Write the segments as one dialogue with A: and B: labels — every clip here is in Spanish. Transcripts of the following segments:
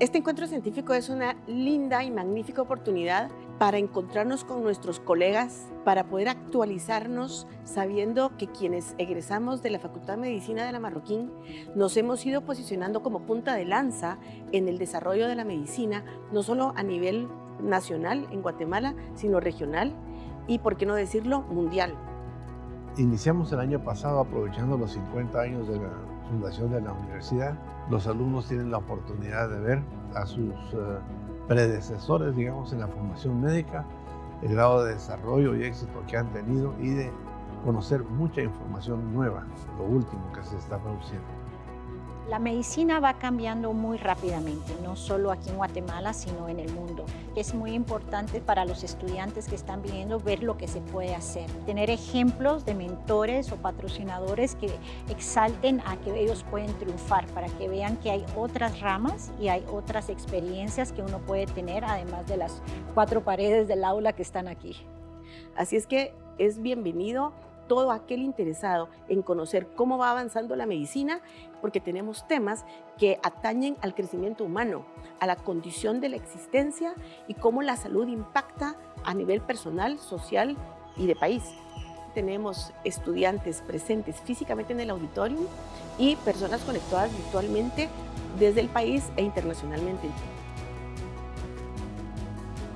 A: Este encuentro científico es una linda y magnífica oportunidad para encontrarnos con nuestros colegas, para poder actualizarnos sabiendo que quienes egresamos de la Facultad de Medicina de la Marroquín nos hemos ido posicionando como punta de lanza en el desarrollo de la medicina, no solo a nivel nacional en Guatemala, sino regional y, por qué no decirlo, mundial.
B: Iniciamos el año pasado aprovechando los 50 años de la fundación de la universidad. Los alumnos tienen la oportunidad de ver a sus eh, predecesores, digamos, en la formación médica, el grado de desarrollo y éxito que han tenido y de conocer mucha información nueva, lo último que se está produciendo.
C: La medicina va cambiando muy rápidamente, no solo aquí en Guatemala, sino en el mundo. Es muy importante para los estudiantes que están viniendo ver lo que se puede hacer. Tener ejemplos de mentores o patrocinadores que exalten a que ellos pueden triunfar, para que vean que hay otras ramas y hay otras experiencias que uno puede tener, además de las cuatro paredes del aula que están aquí.
A: Así es que es bienvenido todo aquel interesado en conocer cómo va avanzando la medicina, porque tenemos temas que atañen al crecimiento humano, a la condición de la existencia y cómo la salud impacta a nivel personal, social y de país. Tenemos estudiantes presentes físicamente en el auditorio y personas conectadas virtualmente desde el país e internacionalmente.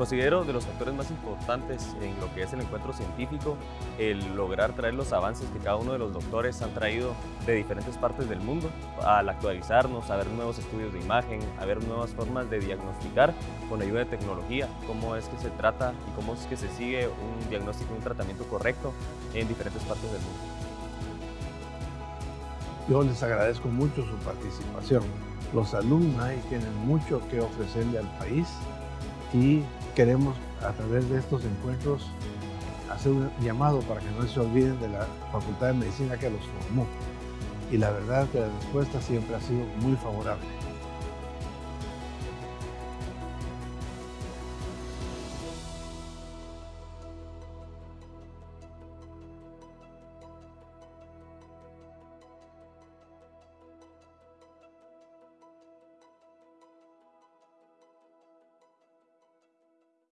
D: Considero de los factores más importantes en lo que es el encuentro científico el lograr traer los avances que cada uno de los doctores han traído de diferentes partes del mundo al actualizarnos, a ver nuevos estudios de imagen, a ver nuevas formas de diagnosticar con ayuda de tecnología, cómo es que se trata y cómo es que se sigue un diagnóstico y un tratamiento correcto en diferentes partes del mundo.
B: Yo les agradezco mucho su participación. Los alumnos tienen mucho que ofrecerle al país y queremos a través de estos encuentros hacer un llamado para que no se olviden de la Facultad de Medicina que los formó. Y la verdad que la respuesta siempre ha sido muy favorable.